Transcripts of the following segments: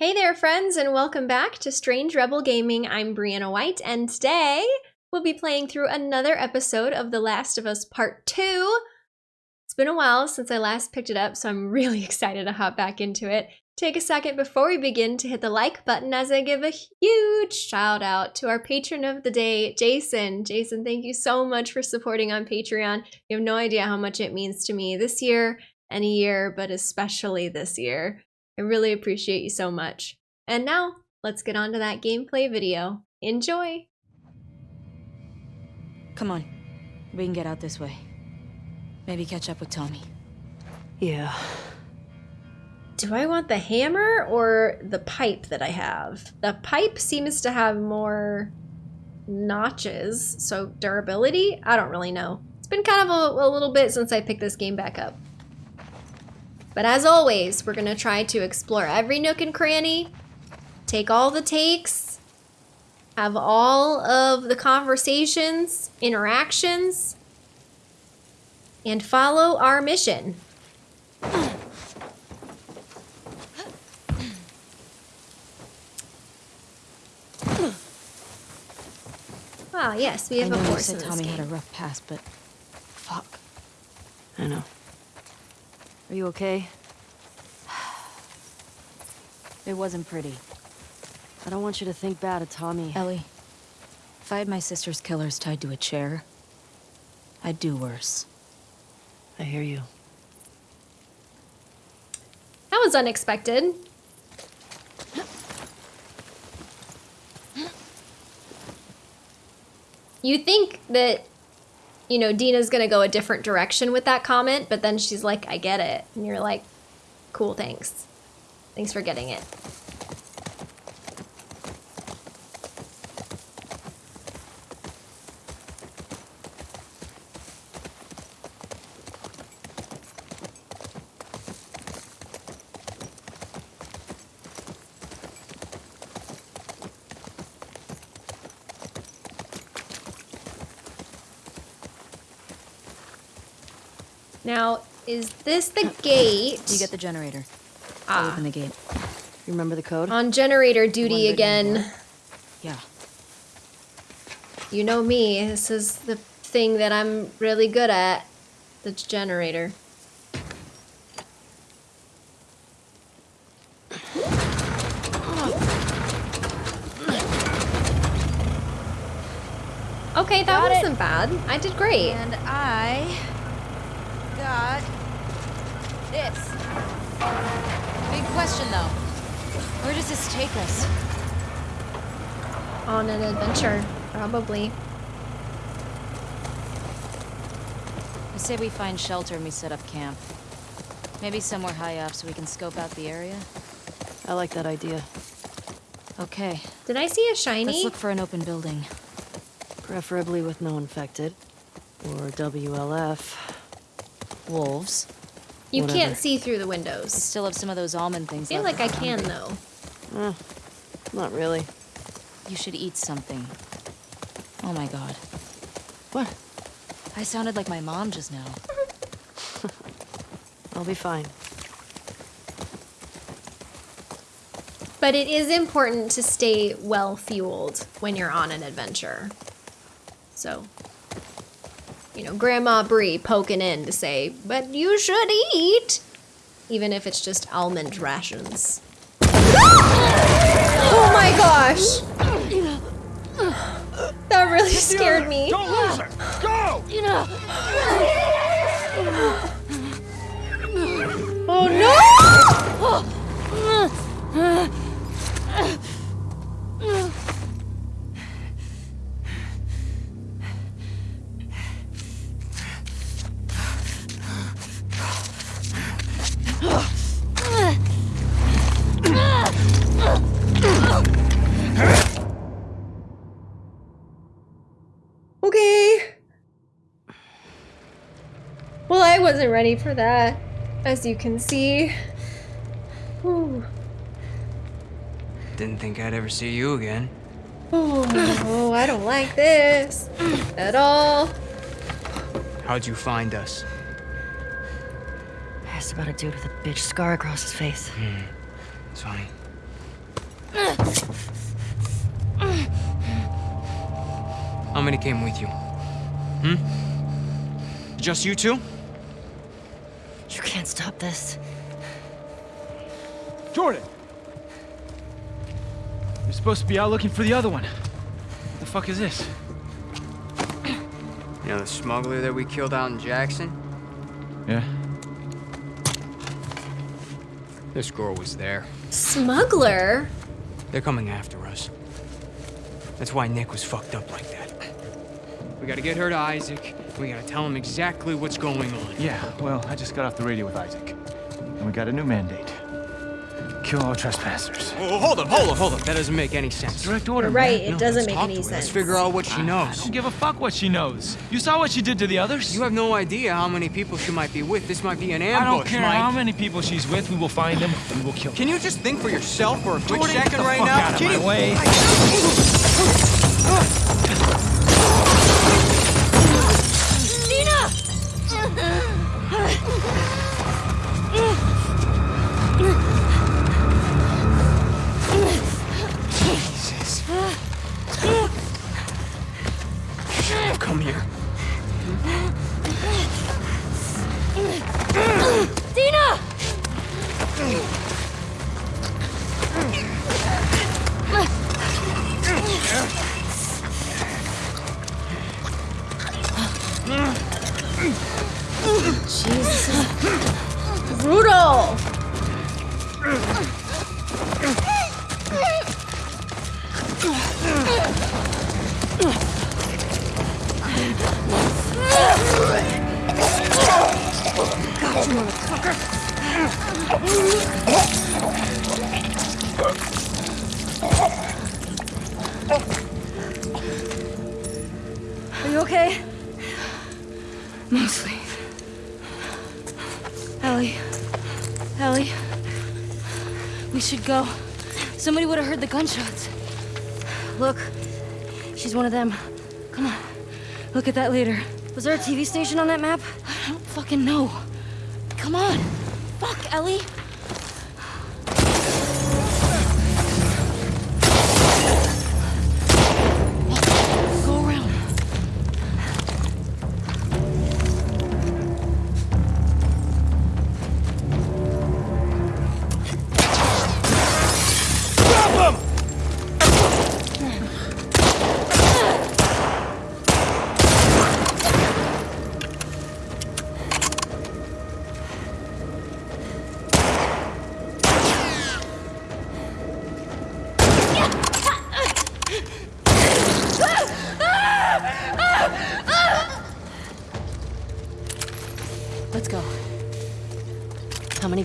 Hey there, friends, and welcome back to Strange Rebel Gaming. I'm Brianna White, and today we'll be playing through another episode of The Last of Us Part 2. It's been a while since I last picked it up, so I'm really excited to hop back into it. Take a second before we begin to hit the like button as I give a huge shout out to our patron of the day, Jason. Jason, thank you so much for supporting on Patreon. You have no idea how much it means to me this year, any year, but especially this year. I really appreciate you so much. And now, let's get on to that gameplay video. Enjoy! Come on. We can get out this way. Maybe catch up with Tommy. Yeah. Do I want the hammer or the pipe that I have? The pipe seems to have more notches, so durability? I don't really know. It's been kind of a, a little bit since I picked this game back up. But as always, we're going to try to explore every nook and cranny, take all the takes, have all of the conversations, interactions, and follow our mission. Ah, yes, we have I a know you horse said in this Tommy game. had a rough past, but fuck. I know. Are you okay? It wasn't pretty. I don't want you to think bad of Tommy. Ellie, if I had my sister's killers tied to a chair, I'd do worse. I hear you. That was unexpected. You think that, you know, Dina's gonna go a different direction with that comment, but then she's like, I get it. And you're like, cool, thanks. Thanks for getting it. Now, is this the gate? You get the generator. Ah, open the gate. You remember the code? on generator duty One bit more. again. Yeah. You know me, this is the thing that I'm really good at. The generator. Okay, that Got wasn't bad. I did great. And I question though. Where does this take us? On an adventure, probably. I say we find shelter and we set up camp. Maybe somewhere high up so we can scope out the area. I like that idea. Okay, Did I see a shiny? let's look for an open building. Preferably with no infected. Or WLF. Wolves. You whatever. can't see through the windows. I windows. still have some of those almond things I feel like I can hungry. though. Eh, not really. You should eat something. Oh my god. What? I sounded like my mom just now. I'll be fine. But it is important to stay well fueled when you're on an adventure. So, you know, Grandma Brie poking in to say, but you should eat, even if it's just almond rations. oh my gosh! That really scared me. Don't lose her! Go! Oh no! wasn't ready for that, as you can see. Whew. Didn't think I'd ever see you again. Oh, I don't like this at all. How'd you find us? I Asked about a dude with a bitch scar across his face. It's funny. How many came with you? Hmm? Just you two? You can't stop this. Jordan! You're supposed to be out looking for the other one. What the fuck is this? You know the smuggler that we killed out in Jackson? Yeah? This girl was there. Smuggler? They're coming after us. That's why Nick was fucked up like that. We gotta get her to Isaac. We gotta tell him exactly what's going on. Yeah, well, I just got off the radio with Isaac. And we got a new mandate. Kill all trespassers. Oh, oh hold up, hold up, hold up. That doesn't make any sense. Direct order, You're right, man. it doesn't make any sense. Let's figure out what she I knows. don't give a fuck what she knows. You saw what she did to the others? You have no idea how many people she might be with. This might be an ambush, I don't care Mike. how many people she's with. We will find them and we'll kill them. Can you just think for yourself for a quick Jordan, get second the right fuck now? out of Can my you- way. Look at that later. Was there a TV station on that map? I don't fucking know. Come on. Fuck, Ellie.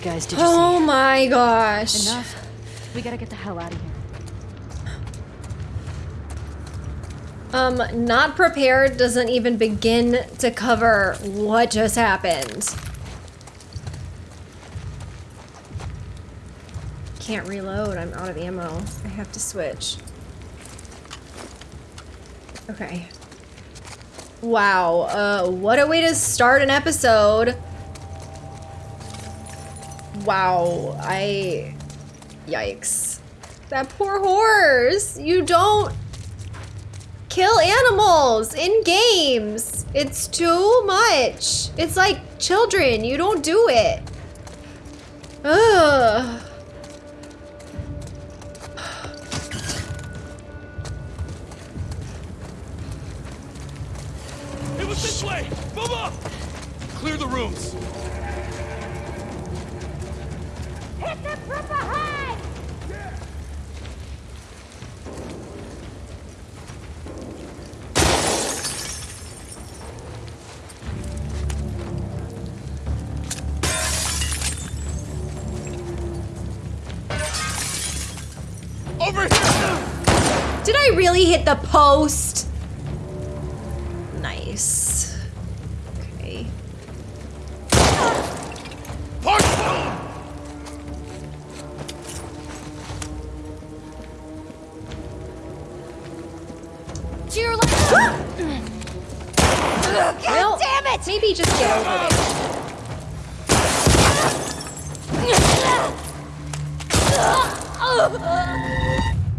Guys did you Oh my gosh. Enough. We gotta get the hell out of here. Um, not prepared doesn't even begin to cover what just happened. Can't reload, I'm out of ammo. I have to switch. Okay. Wow, uh, what a way to start an episode. Wow, I... Yikes. That poor horse! You don't kill animals in games. It's too much. It's like children. You don't do it. Ugh. It was this way! Move up! Clear the rooms. Over here! Did I really hit the post?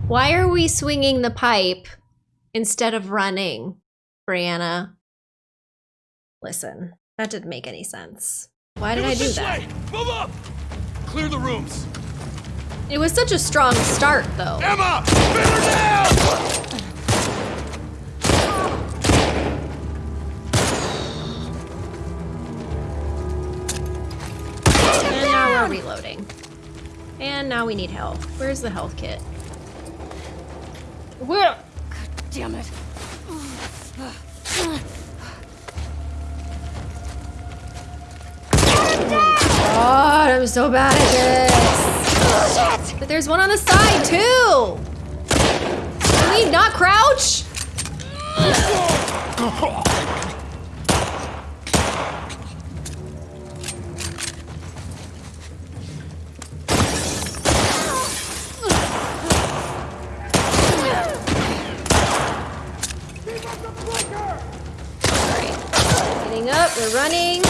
Why are we swinging the pipe instead of running, Brianna? Listen, that didn't make any sense. Why did I do that? Move up! Clear the rooms. It was such a strong start, though. Emma! Pin her down! And now we're reloading. And now we need health. Where's the health kit? Where? God damn it. God, I'm so bad at this. But there's one on the side too. Can we not crouch? we're running.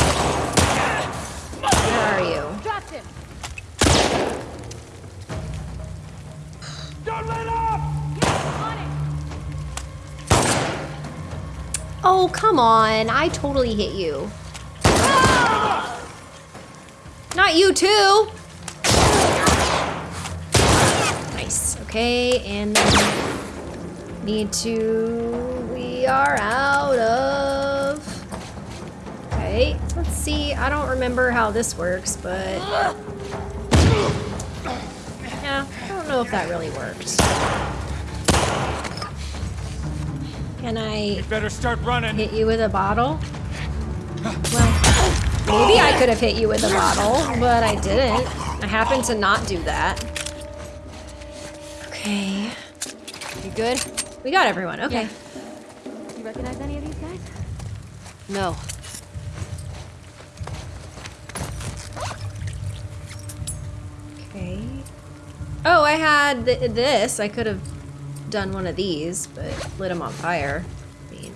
Where are you? Dropped him. Don't let up! Oh, come on. I totally hit you. Not you too. Nice. Okay, and then need to. We are out of. Okay, let's see. I don't remember how this works, but. Yeah, I don't know if that really worked. Can I Better start running. hit you with a bottle? Well, maybe I could have hit you with a bottle, but I didn't. I happened to not do that. Okay. You good? We got everyone. Okay. You recognize any of these guys? No. Okay. Oh, I had th- this. I could have done one of these, but lit them on fire. I mean,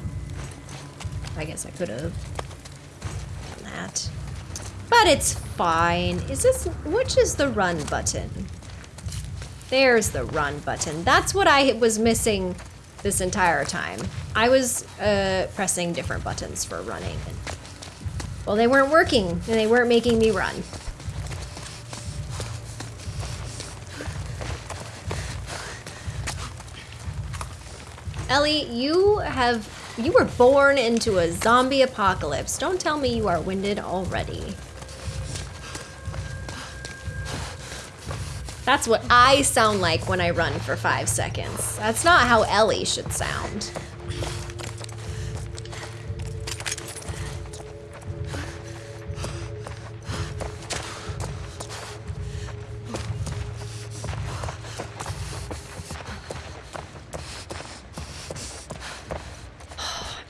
I guess I could have done that. But it's fine. Is this, which is the run button? There's the run button. That's what I was missing this entire time. I was uh, pressing different buttons for running. And, well, they weren't working, and they weren't making me run. Ellie, you have you were born into a zombie apocalypse. Don't tell me you are winded already. That's what I sound like when I run for five seconds. That's not how Ellie should sound.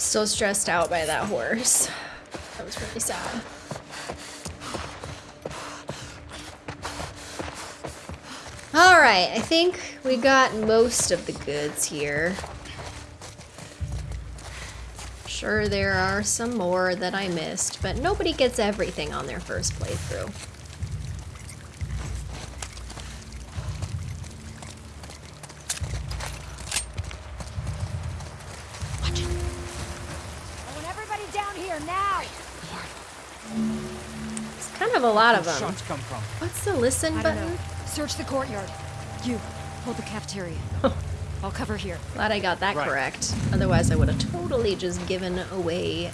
Still stressed out by that horse. That was really sad. All right, I think we got most of the goods here. Sure, there are some more that I missed, but nobody gets everything on their first playthrough. I want everybody down here now. It's kind of a lot of them. Shots come from. What's the listen I button? Search the courtyard. You, hold the cafeteria. I'll cover here. Glad I got that Right. correct. Otherwise, I would have totally just given away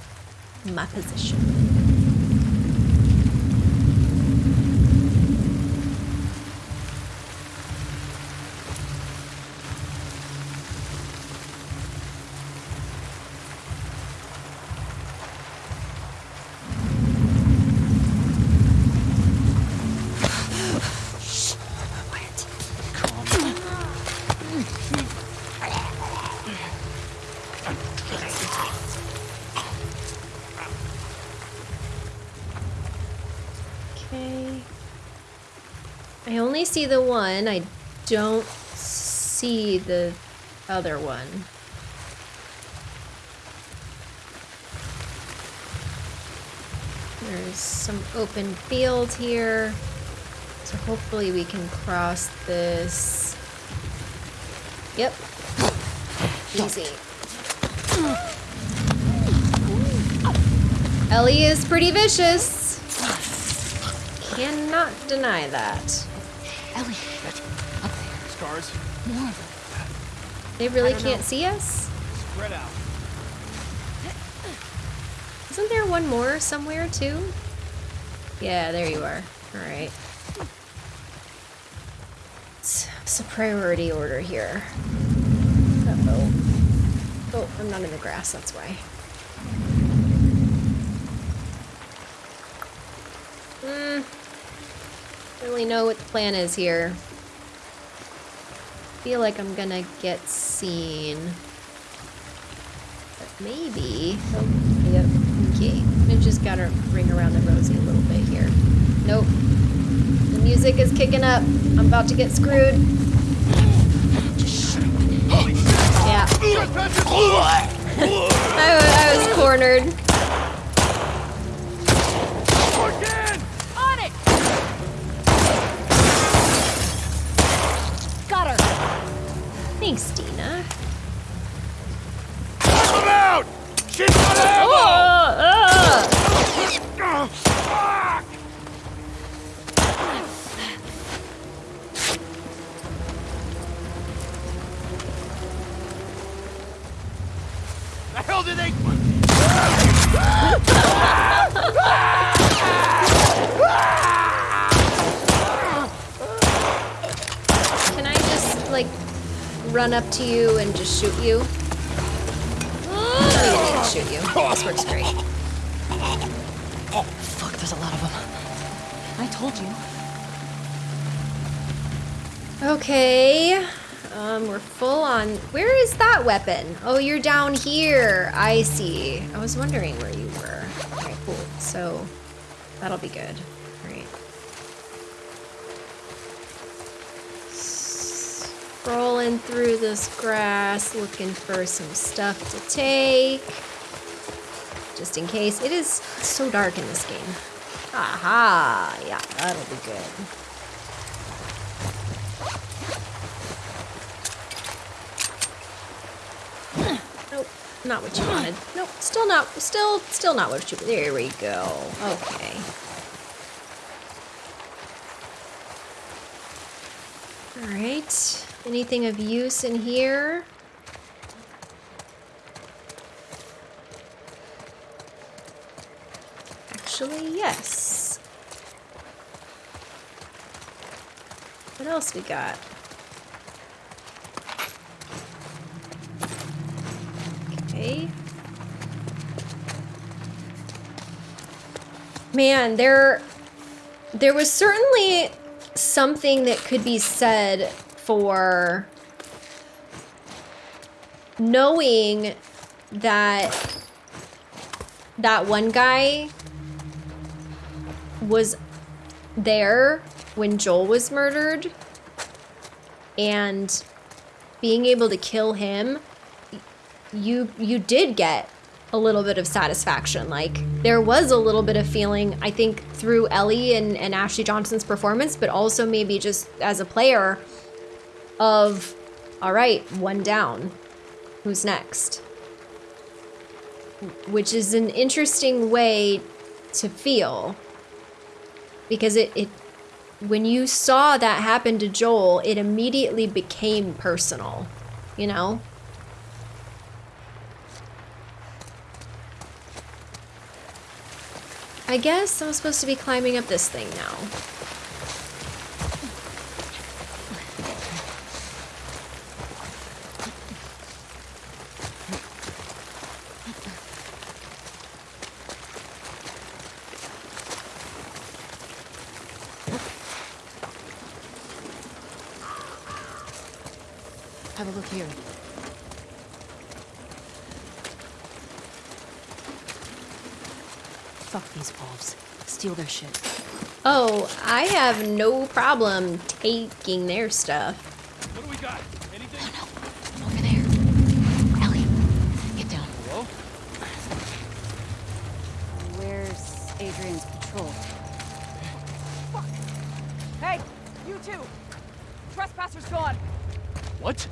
my position. See the one. I don't see the other one. There's some open field here. So hopefully we can cross this Yep. Easy. Ellie is pretty vicious. Cannot deny that. They really can't see us? Spread out. Isn't there one more somewhere too? Yeah, there you are. Alright. It's, it's a priority order here. Uh-oh. Oh, I'm not in the grass, that's why. Hmm. Don't really know what the plan is here. Feel like I'm gonna get seen. But maybe. Oh, yep. Okay. I just gotta ring around the rosy a little bit here. Nope. The music is kicking up. I'm about to get screwed. Yeah. I, I was cornered. Run up to you and just shoot you? Even shoot you. This works great. Fuck, there's a lot of them. I told you. Okay. Um, we're full on. Where is that weapon? Oh, you're down here. I see. I was wondering where you were. Alright, cool. So, that'll be good. Scrolling through this grass, looking for some stuff to take. Just in case. It is so dark in this game. Aha! Yeah, that'll be good. Nope, not what you wanted. Nope, still not, still, still not what you, wanted. there we go. Okay. Alright, anything of use in here? Actually, yes. What else we got? Okay. Man, there there was certainly something that could be said for knowing that that one guy was there when Joel was murdered and being able to kill him you you did get a little bit of satisfaction. Like there was a little bit of feeling i think through ellie and, and ashley johnson's performance but also maybe just as a player of all right one down. Who's next? Which is an interesting way to feel. Because it, it when you saw that happen to joel it immediately became personal you know? I guess I'm supposed to be climbing up this thing now. Here. Fuck these wolves. Steal their shit. Oh, I have no problem taking their stuff. What do we got? Anything? Oh no! Over there. Ellie, get down. Hello? Where's Adrian's patrol? Fuck! Hey, you two! Trespasser's gone! What?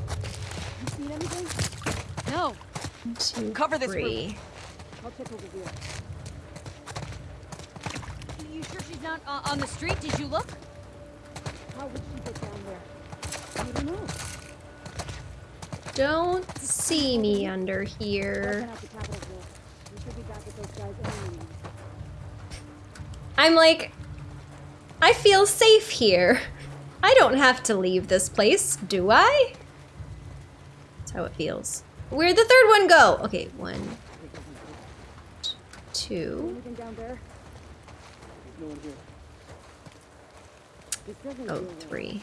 No. Two, Cover this three. You sure she's not uh, on the street? Did you look? How would she get down there? I don't know. Don't see me under here. I'm like, I feel safe here. I don't have to leave this place, do I? How it feels. Where'd the third one go? Okay, one, two. Oh, three.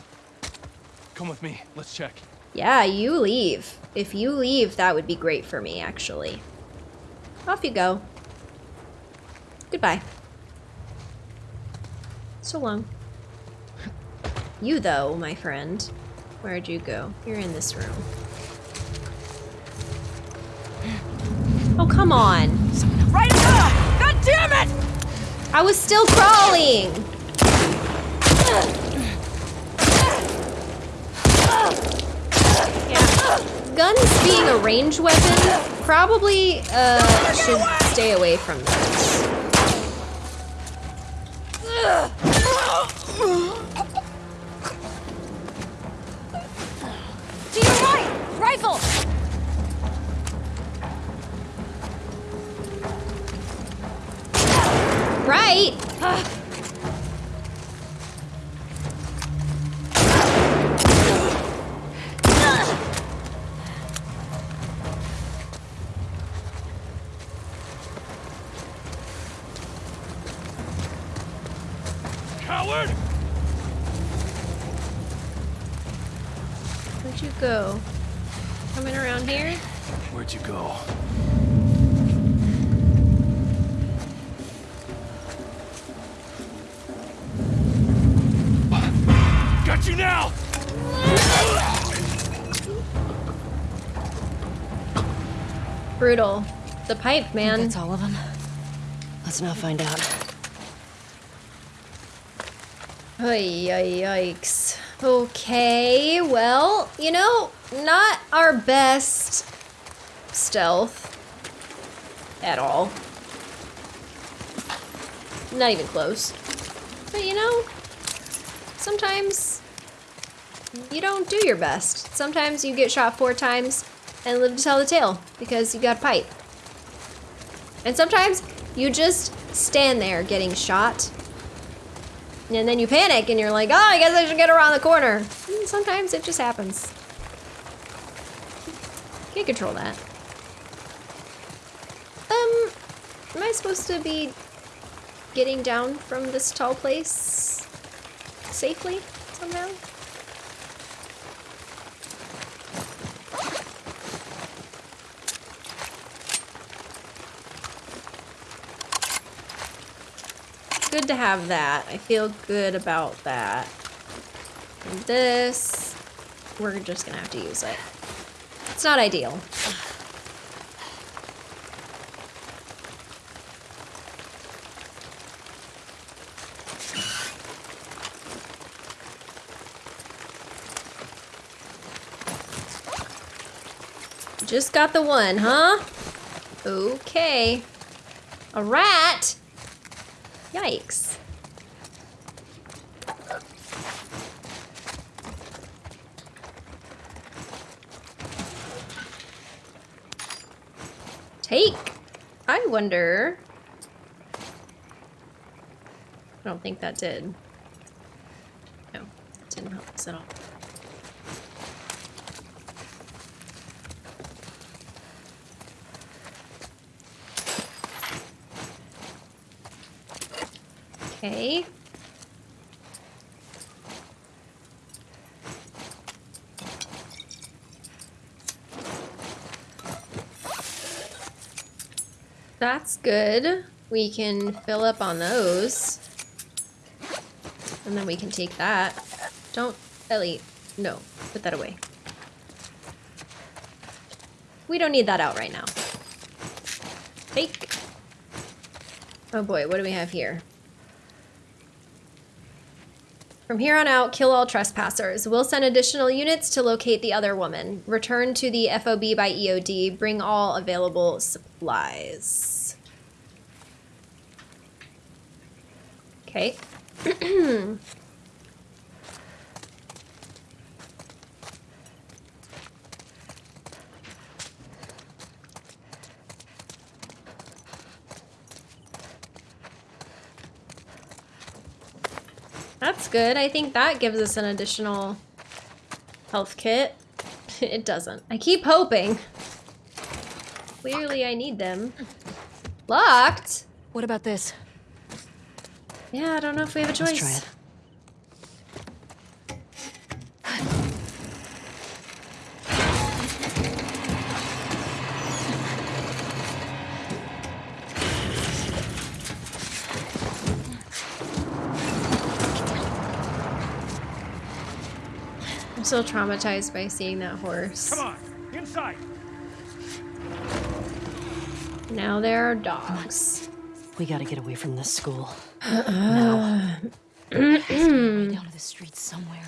Come with me. Let's check. Yeah, you leave. If you leave, that would be great for me, actually. Off you go. Goodbye. So long. You, though, my friend. Where'd you go? You're in this room. Oh, come on. Right now! God damn it! I was still crawling. Yeah. Guns being a range weapon probably uh, should stay away from those. Right? Coward! Where'd you go? Coming around here? Where'd you go? Brutal. The pipe, man. That's all of them. Let's now find out. Ay, yikes. Okay, well, you know, not our best stealth at all. Not even close. But you know, sometimes you don't do your best. Sometimes you get shot four times and live to tell the tale because you got a pipe. And sometimes you just stand there getting shot and then you panic and you're like, oh, I guess I should get around the corner. And sometimes it just happens. Can't control that. Um, am I supposed to be getting down from this tall place safely somehow? Good to have that. I feel good about that. And this, we're just gonna have to use it. It's not ideal. Just got the one, huh? Okay. A rat? Yikes. Take. I wonder. I don't think that did. No, it didn't help us at all. Okay. That's good. We can fill up on those. And then we can take that. Don't, Ellie, no, put that away. We don't need that out right now. Take. Oh boy, what do we have here? From here on out, kill all trespassers. We'll send additional units to locate the other woman. Return to the FOB by EOD. Bring all available supplies. Okay. That's good. I think that gives us an additional health kit. it doesn't. I keep hoping. Clearly I need them. Locked? What about this? Yeah, I don't know if we have a choice. Still traumatized by seeing that horse. Come on, inside. Now there are dogs. We gotta get away from this school. Uh, now. Uh, uh. Way down to the streets somewhere.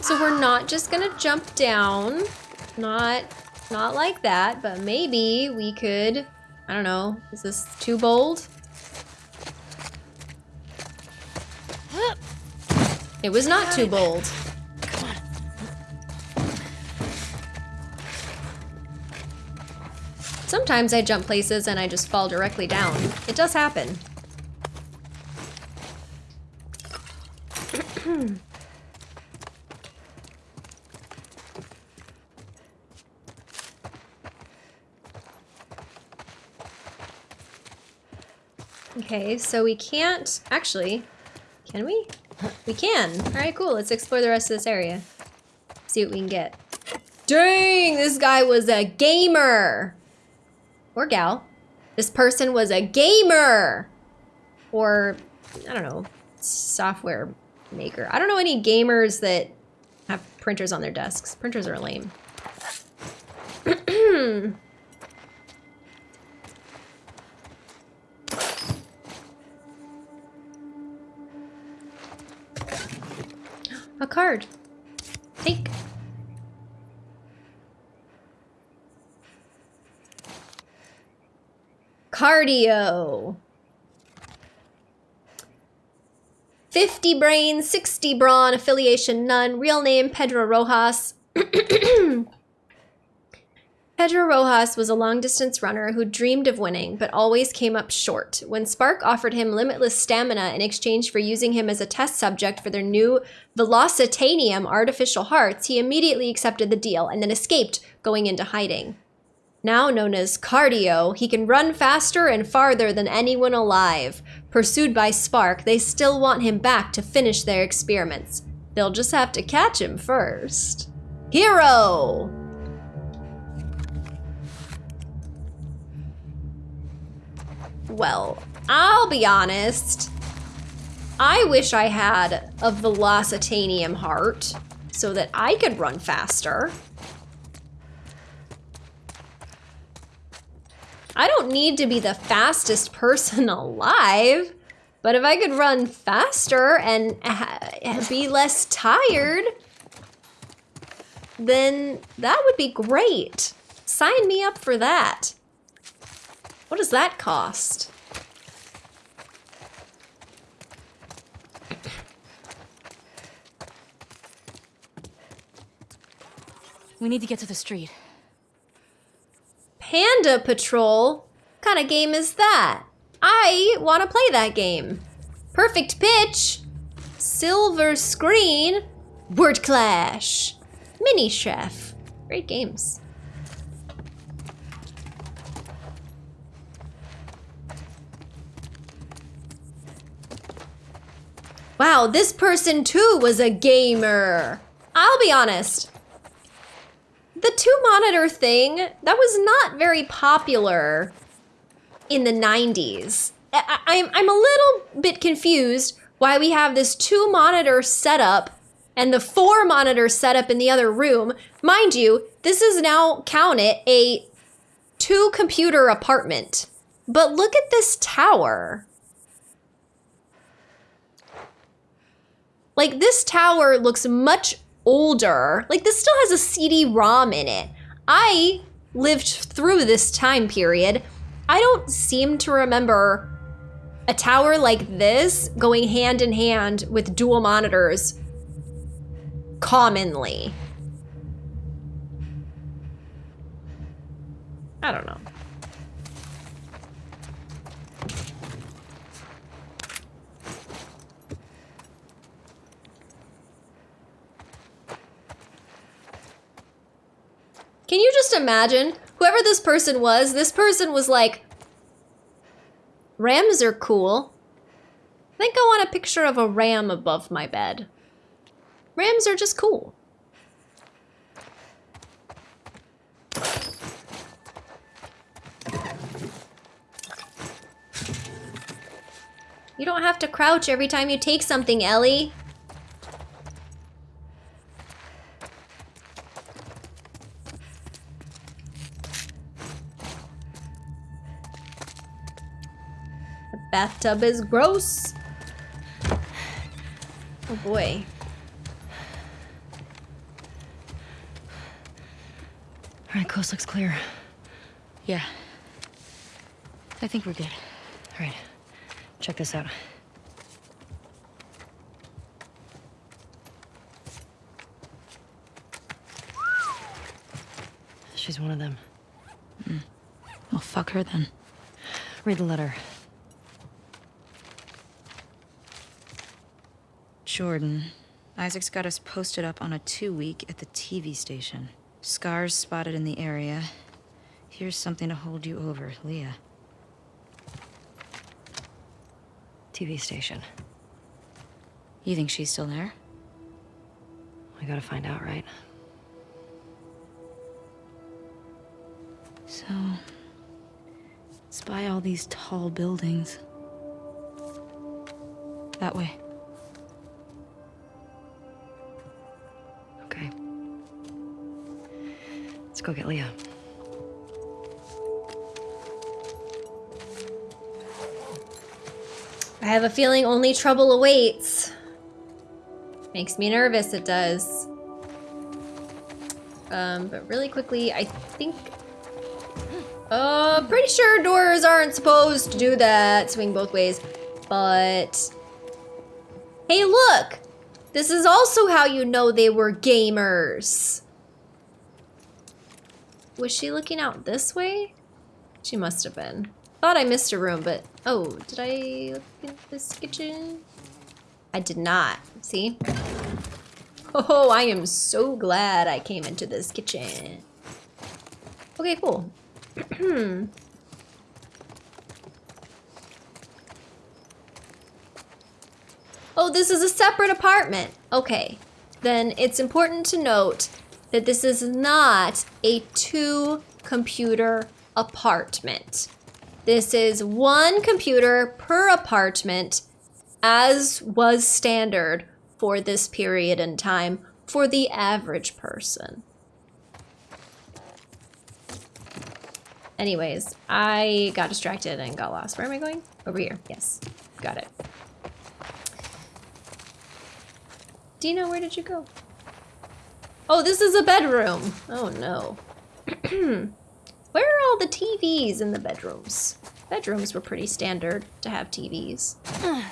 So we're not just gonna jump down. Not not like that, but maybe we could I don't know, is this too bold? It was not too bold. Sometimes I jump places and I just fall directly down. It does happen. Okay, so we can't actually. Can we? We can. All right, cool. Let's explore the rest of this area. See what we can get. Dang, this guy was a gamer. Or gal. This person was a gamer. Or, I don't know, software maker. I don't know any gamers that have printers on their desks. Printers are lame. A card. Take. Cardio. 50 brain, 60 brawn, affiliation none, real name Pedro Rojas. Pedro Rojas was a long distance runner who dreamed of winning, but always came up short. When Spark offered him limitless stamina in exchange for using him as a test subject for their new Velocitanium artificial hearts, he immediately accepted the deal and then escaped, going into hiding. Now known as Cardio, he can run faster and farther than anyone alive. Pursued by Spark, they still want him back to finish their experiments. They'll just have to catch him first. Hero! Well, I'll be honest. I wish I had a Velocitanium heart so that I could run faster. I don't need to be the fastest person alive, but if I could run faster and be less tired, then that would be great. Sign me up for that. What does that cost? We need to get to the street. Panda Patrol? What kind of game is that? I want to play that game. Perfect pitch. Silver screen. Word Clash. Mini Chef. Great games. Wow, this person too was a gamer. I'll be honest. The two monitor thing, that was not very popular in the 90s. I, I'm, I'm a little bit confused why we have this two monitor setup and the four monitor setup in the other room. Mind you, this is now, count it, a two computer apartment. But look at this tower. Like, this tower looks much older. Like, this still has a CD ROM in it. I lived through this time period. I don't seem to remember a tower like this going hand in hand with dual monitors commonly. I don't know. Can you just imagine? Whoever this person was, this person was like, Rams are cool. I think I want a picture of a ram above my bed. Rams are just cool. You don't have to crouch every time you take something, Ellie. Bathtub is gross. Oh boy. All right, coast looks clear. Yeah. I think we're good. All right, check this out. She's one of them. Hmm. Well, fuck her then. Read the letter. Jordan. Isaac's got us posted up on a two week at the TV station. Scars spotted in the area. Here's something to hold you over, Leah. TV station. You think she's still there? We gotta find out, right? So. Spy all these tall buildings. That way. Go get Leah. I have a feeling only trouble awaits. Makes me nervous, it does. Um, but really quickly, I think... Uh, pretty sure doors aren't supposed to do that, swing both ways. But... Hey, look! This is also how you know they were gamers. Was she looking out this way? She must have been. Thought I missed a room, but oh, did I look in this kitchen? I did not. See? Oh, I am so glad I came into this kitchen. Okay, cool. oh, this is a separate apartment. Okay. Then it's important to note that this is not a two computer apartment. This is one computer per apartment, as was standard for this period in time for the average person. Anyways, I got distracted and got lost. Where am I going? Over here. Yes, got it. Dina, where did you go? Oh, this is a bedroom. Oh no. Where are all the TVs in the bedrooms? Bedrooms were pretty standard to have TVs.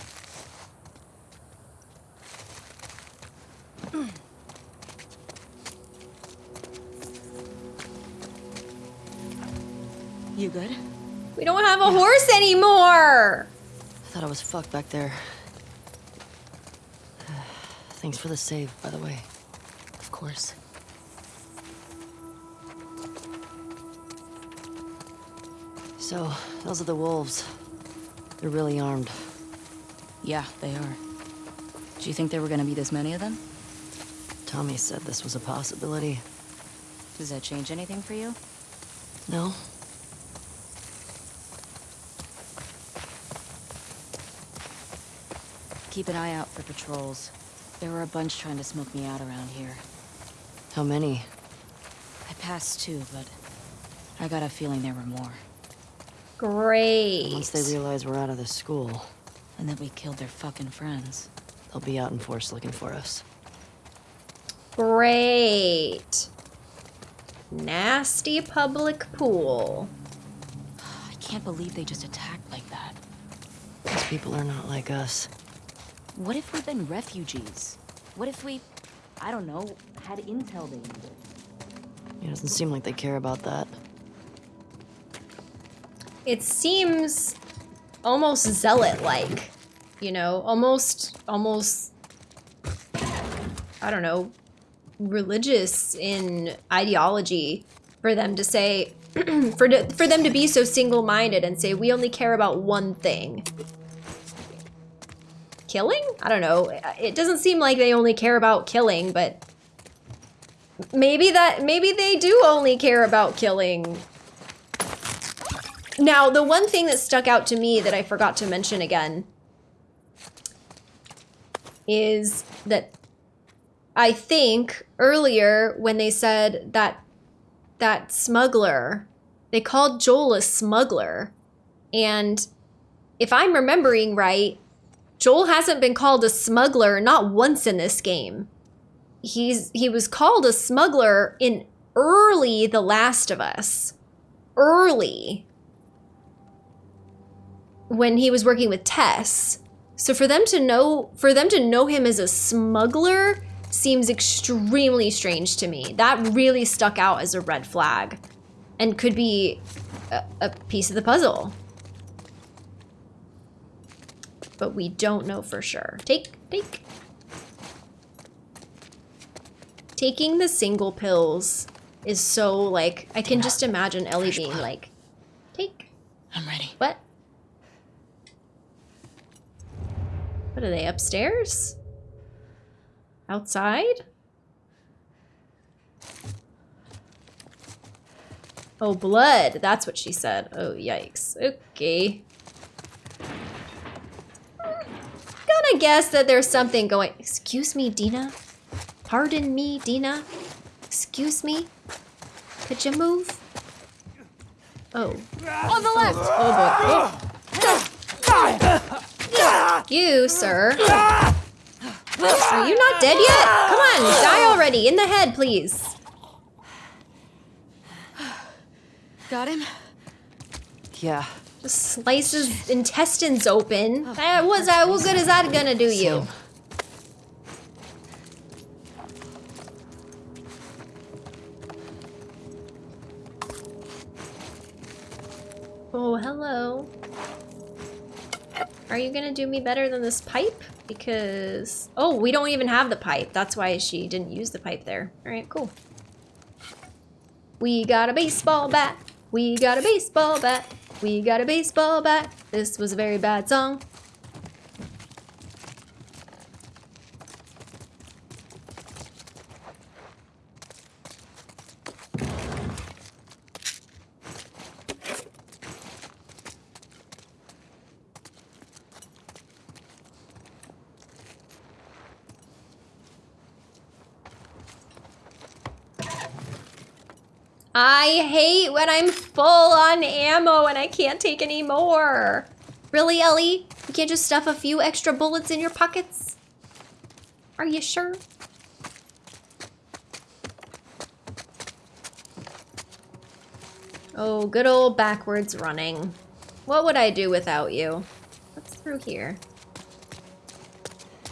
You good? We don't have a horse anymore! I thought I was fucked back there. Thanks for the save, by the way. Of course. So, those are the wolves. They're really armed. Yeah, they are. Do you think there were gonna be this many of them? Tommy said this was a possibility. Does that change anything for you? No? Keep an eye out for patrols. There were a bunch trying to smoke me out around here. How many? I passed two, but I got a feeling there were more. Great. Once they realize we're out of the school, And that we killed their fucking friends. they'll be out in force looking for us. Great. Nasty public pool. I can't believe they just attacked like that. These people are not like us. What if we've been refugees? What if we, I don't know, had intel they needed? It doesn't seem like they care about that. It seems almost zealot-like, you know, almost, almost, I don't know, religious in ideology for them to say, for, to, for them to be so single-minded and say, we only care about one thing. Killing? I don't know. It doesn't seem like they only care about killing, but maybe that, maybe they do only care about killing now, the one thing that stuck out to me that I forgot to mention again is that I think earlier when they said that that smuggler, they called Joel a smuggler. And if I'm remembering right, Joel hasn't been called a smuggler not once in this game. He's he was called a smuggler in early The Last of Us. Early when he was working with Tess. So for them to know for them to know him as a smuggler seems extremely strange to me. That really stuck out as a red flag and could be a, a piece of the puzzle. But we don't know for sure. Take take Taking the single pills is so like I can just imagine Ellie being like take I'm ready. what? What are they, upstairs? Outside? Oh, blood. That's what she said. Oh, yikes. Okay. Gonna guess that there's something going... Excuse me, Dina? Pardon me, Dina? Excuse me? Could you move? Oh. On the left! Oh boy. Oh. You, sir. Are you not dead yet? Come on, die already. In the head, please. Got him? Yeah, Just slice his intestines open. Eh, what's that? What good is that gonna do you? Oh, hello. Are you gonna do me better than this pipe? Because... Oh, we don't even have the pipe. That's why she didn't use the pipe there. Alright, cool. We got a baseball bat. We got a baseball bat. We got a baseball bat. This was a very bad song. I hate when I'm full on ammo and I can't take any more. Really, Ellie? You can't just stuff a few extra bullets in your pockets? Are you sure? Oh, good old backwards running. What would I do without you? What's through here?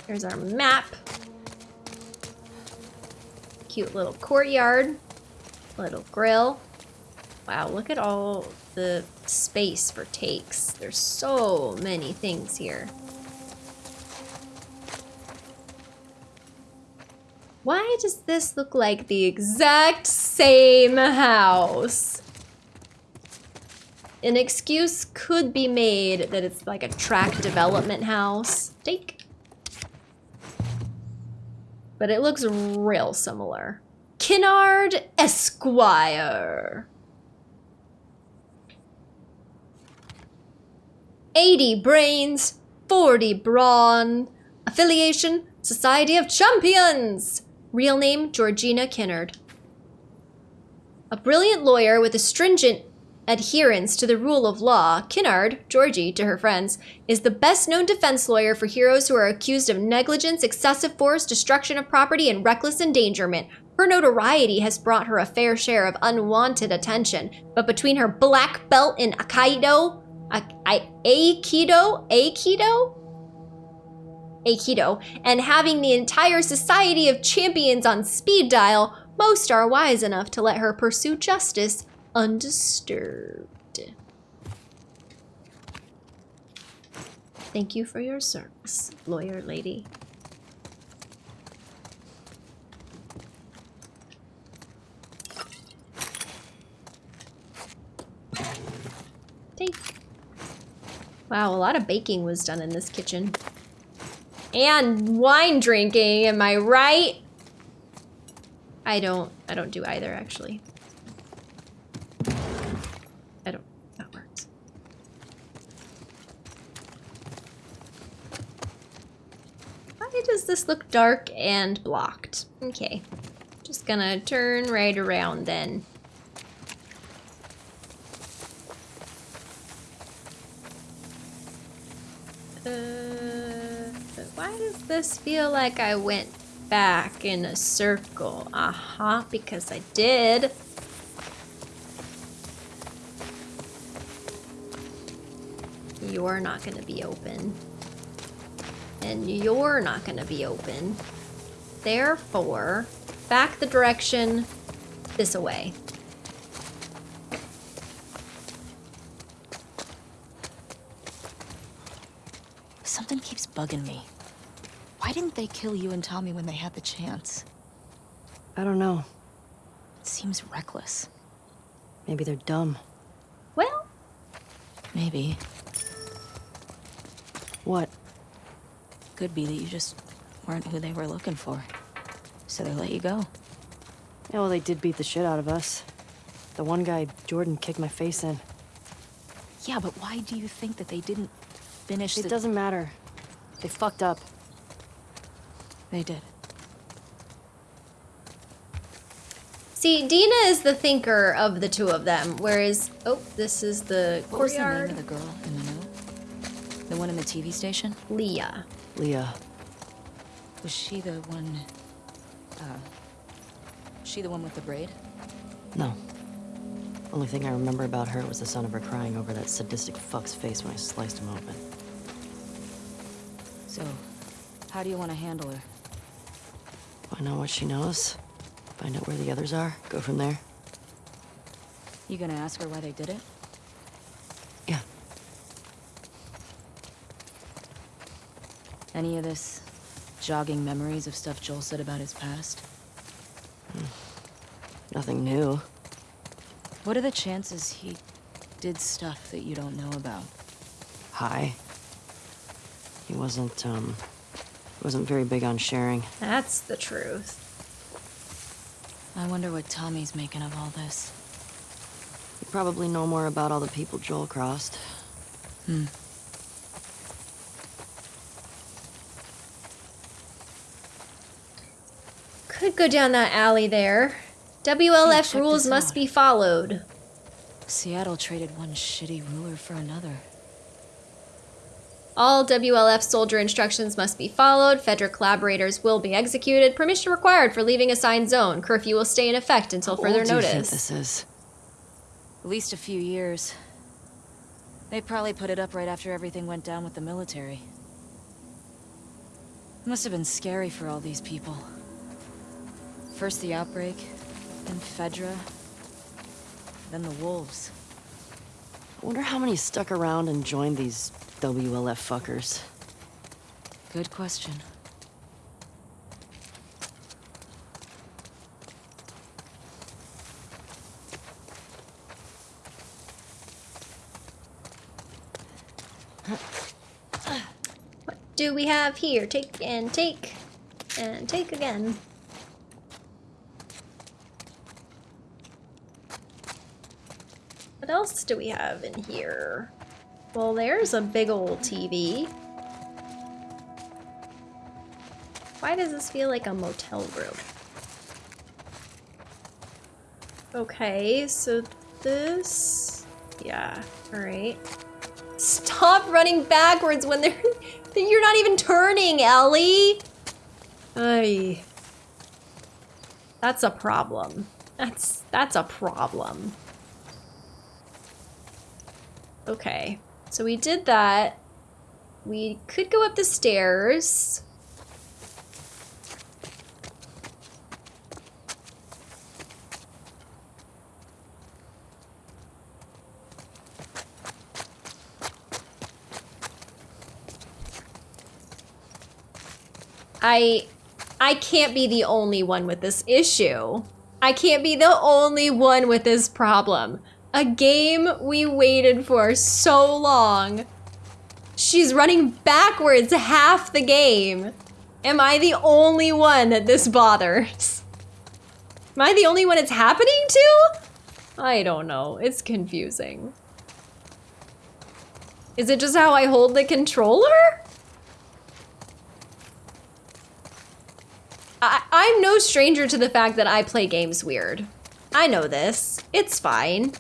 There's our map. Cute little courtyard. Little grill. Wow, look at all the space for takes. There's so many things here. Why does this look like the exact same house? An excuse could be made that it's like a track development house. Take. But it looks real similar. Kinnard Esquire. 80 brains, 40 brawn. Affiliation, Society of Champions! Real name Georgina Kinnard. A brilliant lawyer with a stringent adherence to the rule of law, Kinnard, Georgie to her friends, is the best known defense lawyer for heroes who are accused of negligence, excessive force, destruction of property, and reckless endangerment. Her notoriety has brought her a fair share of unwanted attention, but between her black belt in Aikido, A- Aikido, Aikido, Aikido, and having the entire society of champions on speed dial, most are wise enough to let her pursue justice undisturbed. Thank you for your service, lawyer lady. Take. Wow, a lot of baking was done in this kitchen. And wine drinking, am I right? I don't, I don't do either, actually. I don't, that works. Why does this look dark and blocked? Okay, just gonna turn right around then. Uh, why does this feel like I went back in a circle? Uh-huh, because I did. You're not gonna be open. And you're not gonna be open. Therefore, back the direction this away. Something keeps bugging me. Why didn't they kill you and Tommy when they had the chance? I don't know. It seems reckless. Maybe they're dumb. Well, Maybe. What? Could be that you just weren't who they were looking for. So they let you go. Yeah, well, they did beat the shit out of us. The one guy, Jordan, kicked my face in. Yeah, but why do you think that they didn't finish It the- doesn't matter. They fucked up. They did. see, Dina is the thinker of the two of them, whereas, oh, this is the What was the name of the girl in the note? The one in the TV station? Leah. Leah. Was she the one... Uh... She the one with the braid? No. Only thing I remember about her was the sound of her crying over that sadistic fuck's face when I sliced him open. So, how do you want to handle her? Find out what she knows. Find out where the others are. Go from there. You gonna ask her why they did it? Yeah. Any of this jogging memories of stuff Joel said about his past? Hmm. Nothing new. What are the chances he did stuff that you don't know about? High. He wasn't, um... Wasn't very big on sharing. That's the truth. I wonder what Tommy's making of all this. You probably know more about all the people Joel crossed. Hmm. Could go down that alley there. WLF rules must out. be followed. Seattle traded one shitty ruler for another. All WLF soldier instructions must be followed. Fedra collaborators will be executed. Permission required for leaving assigned zone. Curfew will stay in effect until How further old do you think notice. this is? At least a few years. They probably put it up right after everything went down with the military. It must have been scary for all these people. First the outbreak, then Fedra, then the wolves. I wonder how many stuck around and joined these WLF fuckers. Good question. What do we have here? Take and take and take again. What else do we have in here? Well, there's a big old TV. Why does this feel like a motel room? Okay, so this... Yeah, alright. Stop running backwards when they're... You're not even turning, Ellie! Ay. That's a problem. That's that's a problem. Okay. So we did that. We could go up the stairs. I I can't be the only one with this issue. I can't be the only one with this problem. A game we waited for so long. She's running backwards half the game. Am I the only one that this bothers? Am I the only one it's happening to? I don't know. It's confusing. Is it just how I hold the controller? I I'm no stranger to the fact that I play games weird. I know this. It's fine.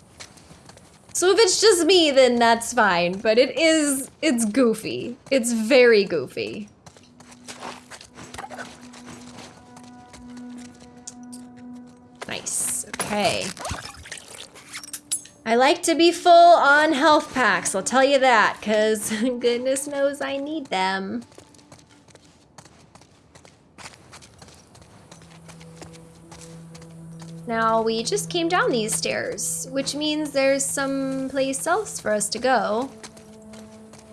So if it's just me, then that's fine. But it is, it's goofy. It's very goofy. Nice, okay. I like to be full on health packs, I'll tell you that, because goodness knows I need them. Now we just came down these stairs, which means there's some place else for us to go.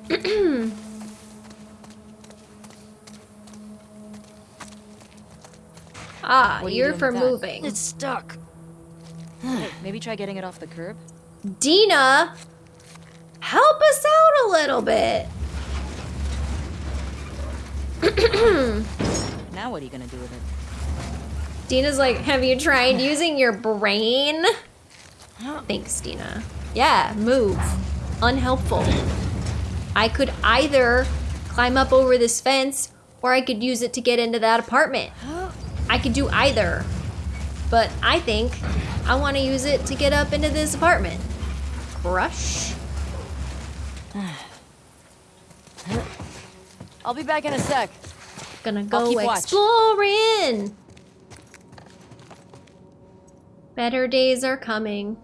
ah, What you you're doing for moving. It's stuck. Maybe try getting it off the curb? Dina, help us out a little bit. Now what are you gonna do with it? Dina's like, have you tried using your brain? Thanks, Dina. Yeah, move. Unhelpful. I could either climb up over this fence or I could use it to get into that apartment. I could do either. But I think I want to use it to get up into this apartment. Crush. I'll be back in a sec. Gonna go keep watch. Better days are coming.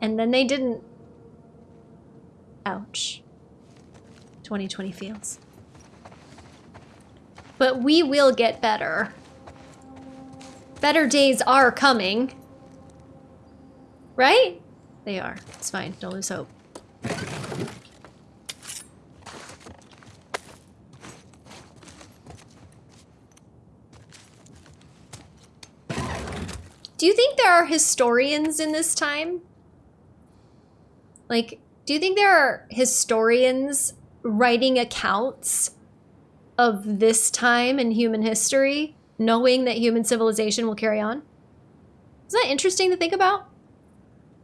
And then they didn't. Ouch. 2020 feels. But we will get better. Better days are coming. Right? They are. It's fine. Don't lose hope. Do you think there are historians in this time? Like, do you think there are historians writing accounts of this time in human history, knowing that human civilization will carry on? Is that interesting to think about?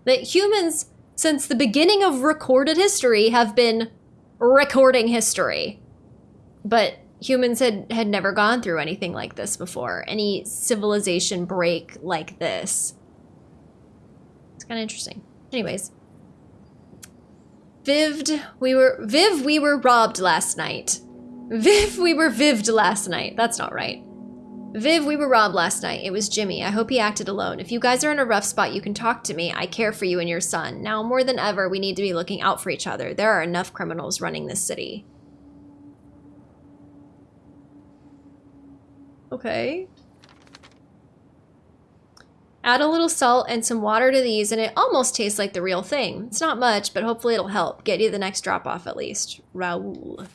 That humans, since the beginning of recorded history, have been recording history. But humans had, had never gone through anything like this before, any civilization break like this. It's kind of interesting. Anyways. Vived, we were, Viv, we were robbed last night. Viv, we were vived last night. That's not right. Viv, we were robbed last night. It was Jimmy. I hope he acted alone. If you guys are in a rough spot, you can talk to me. I care for you and your son. Now, more than ever, we need to be looking out for each other. There are enough criminals running this city. Okay. Add a little salt and some water to these, and it almost tastes like the real thing. It's not much, but hopefully it'll help. Get you the next drop off at least. Raoul.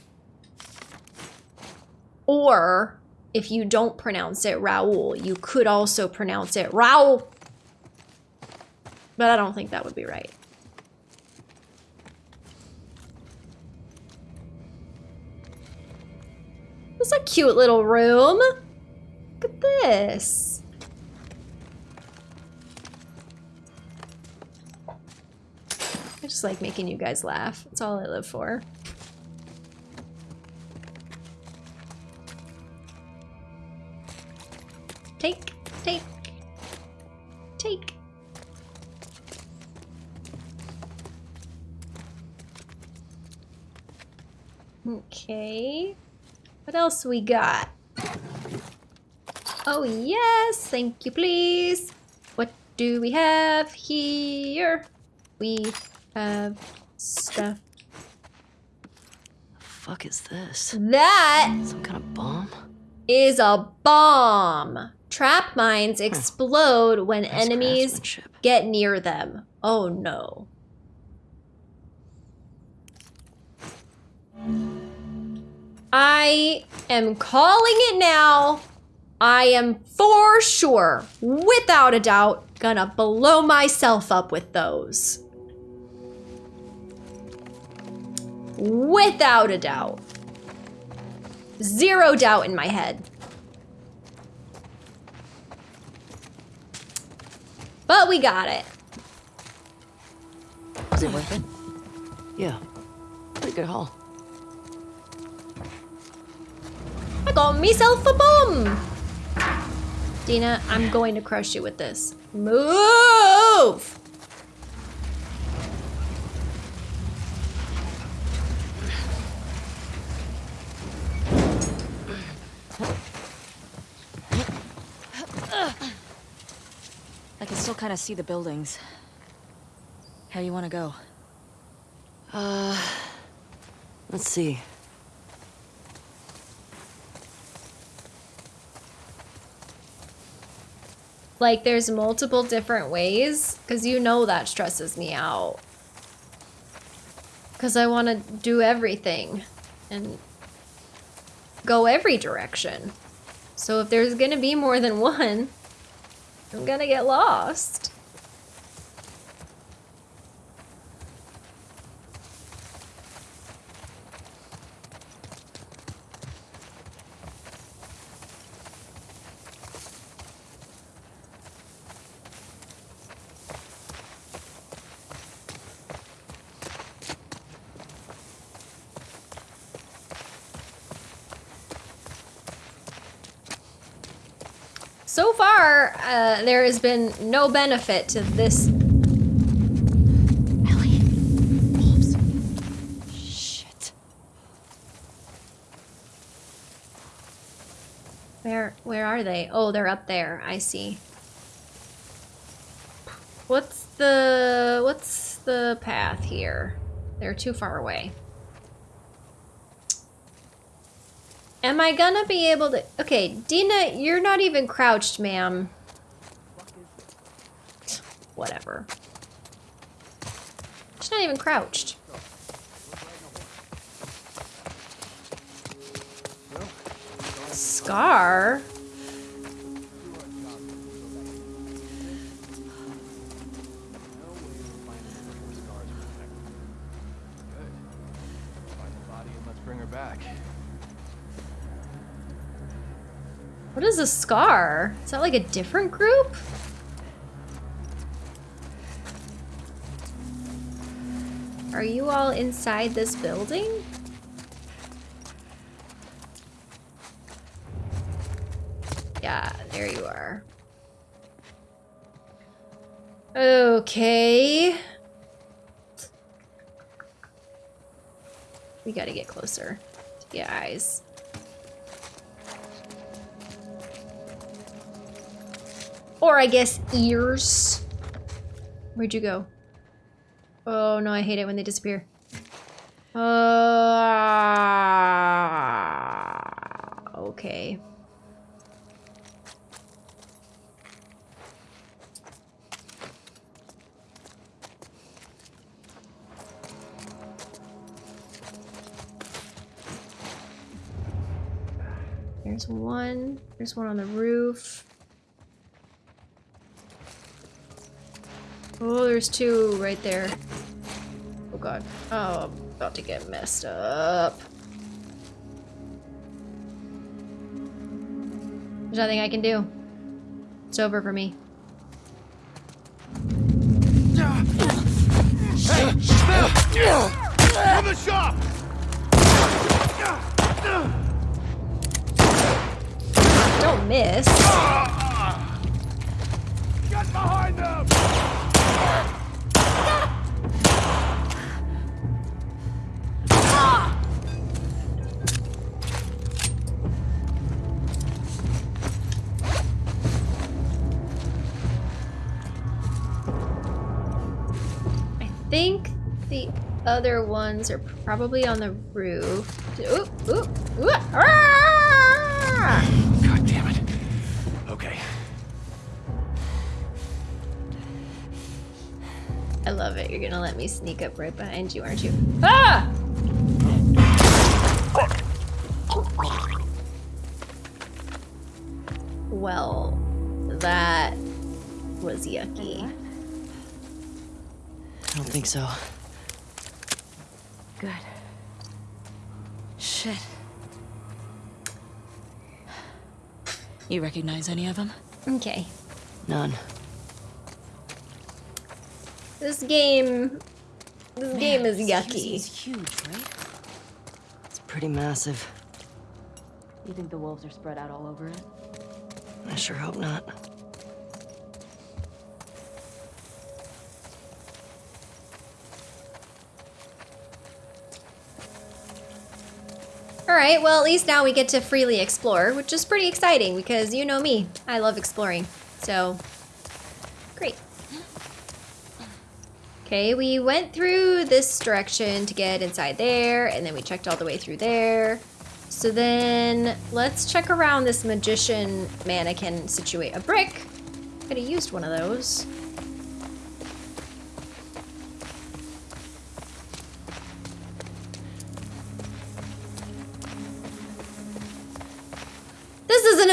Or, if you don't pronounce it Raoul, you could also pronounce it Raoul. But I don't think that would be right. It's a cute little room. Look at this. I just like making you guys laugh. That's all I live for. Take, take, take. Okay. What else we got? Oh, yes. Thank you, please. What do we have here? We have stuff. The fuck is this? That Some kind of bomb? is a bomb. Trap mines explode when Nice enemies get near them. Oh no. I am calling it now. I am for sure, without a doubt, gonna blow myself up with those. Without a doubt. Zero doubt in my head. But we got it. Was it worth it? Yeah. Pretty good haul. I got myself a bomb. Dina, I'm going to crush you with this. Move! I can still kind of see the buildings. How you want to go? Uh, let's see. Like, there's multiple different ways, because you know that stresses me out. Because I want to do everything and go every direction. So if there's going to be more than one, I'm going to get lost. So far, uh, there has been no benefit to this. Ellie. Wolves. Shit. Where where are they? Oh, they're up there. I see. What's the what's the path here? They're too far away. Am I gonna be able to? Okay, Dina, you're not even crouched, ma'am. Whatever. She's not even crouched. Scar? What is a scar? Is that like a different group? Are you all inside this building? Yeah, there you are. Okay. We gotta get closer to the eyes. Or I guess ears. Where'd you go? Oh no, I hate it when they disappear. Uh, okay. There's one. There's one on the roof. Oh, there's two right there. God. Oh, I'm about to get messed up. There's nothing I can do. It's over for me. On the shop! Don't miss. Get behind them! Other ones are probably on the roof. Ooh, ooh, ooh, ah! God damn it. Okay. I love it. You're gonna let me sneak up right behind you, aren't you? Ah! Well, that was yucky. I don't think so. Good. Shit. You recognize any of them? Okay. None. This game. This game is yucky. It's huge, right? It's pretty massive. You think the wolves are spread out all over it? I sure hope not. Alright, well, at least now we get to freely explore, which is pretty exciting because you know me. I love exploring. So, great. Okay, we went through this direction to get inside there, and then we checked all the way through there. So then, let's check around this magician mannequin situate. A brick? Could have used one of those.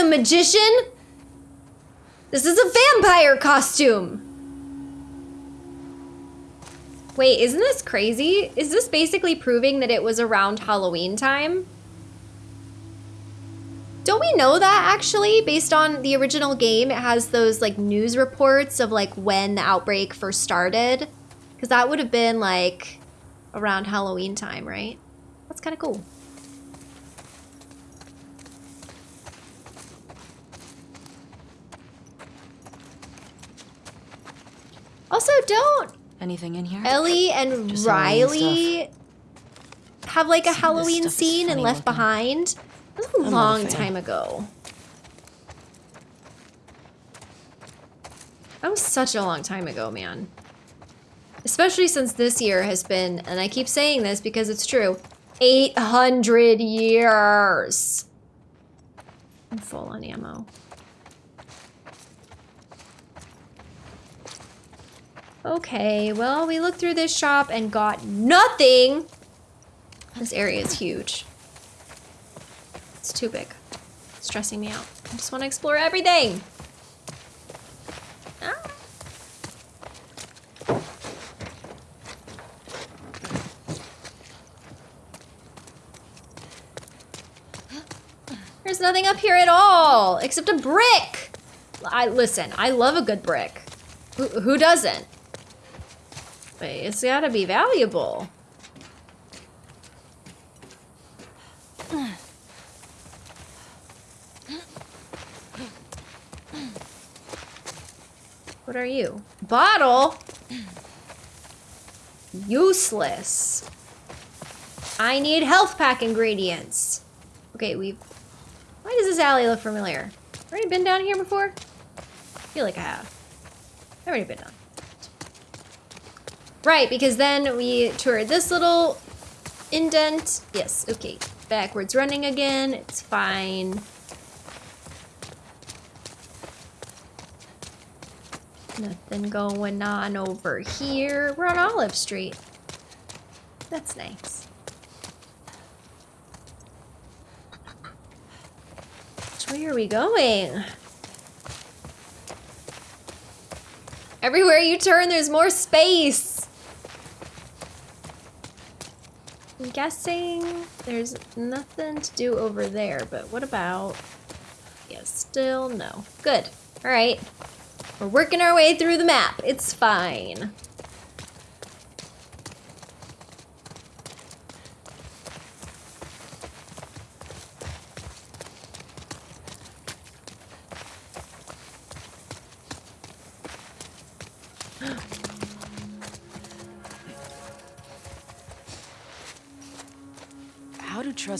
Magician! This is a vampire costume! Wait, isn't this crazy? Is this basically proving that it was around Halloween time? Don't we know that actually? Based on the original game, it has those like news reports of like when the outbreak first started. Because that would have been like around Halloween time, right? That's kind of cool. Also, don't Anything in here? Ellie and Just Riley have like a Some Halloween scene and Left looking. Behind? That was a I'm not a long time ago. That was such a long time ago, man. Especially since this year has been, and I keep saying this because it's true, 800 years. I'm full on ammo. Okay, well, we looked through this shop and got nothing. This area is huge. It's too big. It's stressing me out. I just want to explore everything. Ah. There's nothing up here at all except a brick. I listen. I love a good brick. Who, who doesn't? But it's gotta be valuable. What are you? Bottle? Useless. I need health pack ingredients. Okay, we've... Why does this alley look familiar? Already been down here before? I feel like I have. I've already been down. Right, because then we toured this little indent. Yes, okay. Backwards running again. It's fine. Nothing going on over here. We're on Olive Street. That's nice. Way are we going? Everywhere you turn, there's more space. I'm guessing there's nothing to do over there, but what about... Yeah, still no. Good. All right. We're working our way through the map. It's fine.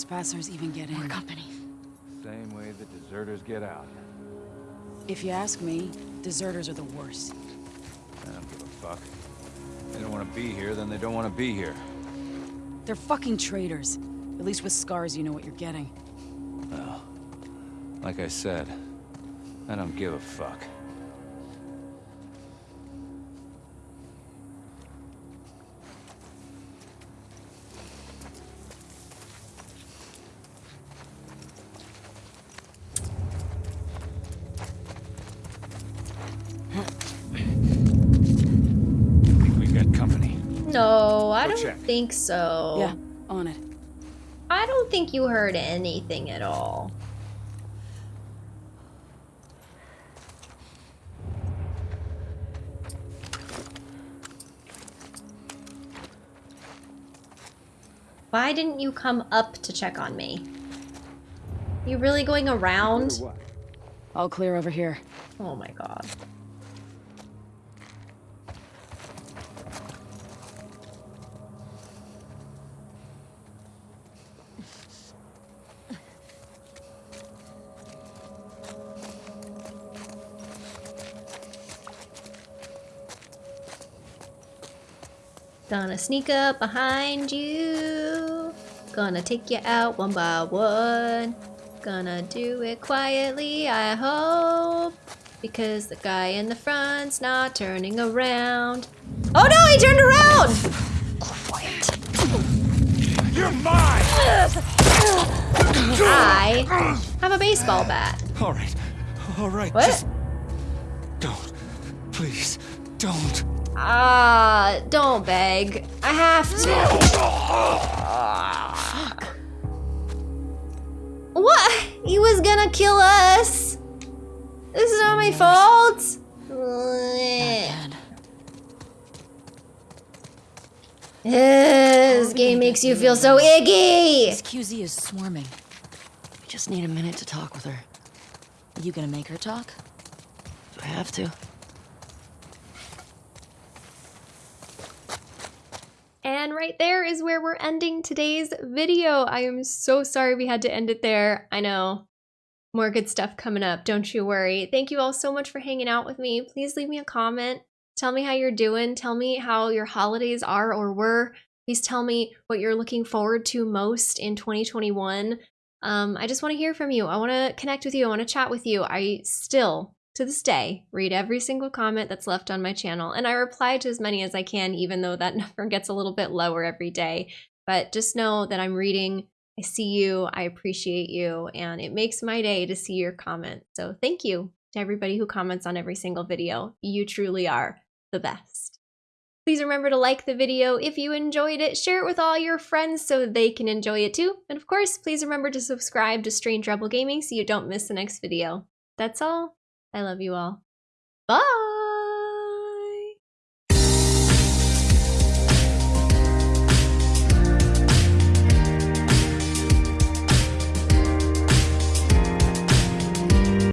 Trespassers even get in? Company. Same way the deserters get out. If you ask me, deserters are the worst. I don't give a fuck. They don't want want to be here, then they don't want to be here. They're fucking traitors. At least with scars, you know what you're getting. Well, like I said, I don't give a fuck. Think so. Yeah, on it. I don't think you heard anything at all. Why didn't you come up to check on me? You really going around? All clear over here. Oh my god. Gonna sneak up behind you. Gonna take you out one by one. Gonna do it quietly, I hope. Because the guy in the front's not turning around. Oh no, he turned around! Quiet. You're mine! I have a baseball bat. All right, all right. What? Just don't, please, don't. Ah, don't beg. I have to. What? He was gonna kill us. This is not my fault. Bad. This game makes you feel so icky. This QZ is swarming. We just need a minute to talk with her. You gonna make her talk? Do I have to? And right there is where we're ending today's video. I am so sorry we had to end it there. I know. More good stuff coming up, don't you worry. Thank you all so much for hanging out with me. Please leave me a comment. Tell me how you're doing. Tell me how your holidays are or were. Please tell me what you're looking forward to most in 2021. Um, I just want to hear from you. I want to connect with you. I want to chat with you. I still, to this day, read every single comment that's left on my channel, and I reply to as many as I can, even though that number gets a little bit lower every day. But just know that I'm reading. I see you. I appreciate you, and it makes my day to see your comment. So thank you to everybody who comments on every single video. You truly are the best. Please remember to like the video if you enjoyed it, share it with all your friends so they can enjoy it too. And of course, please remember to subscribe to Strange Rebel Gaming so you don't miss the next video. That's all. I love you all. Bye!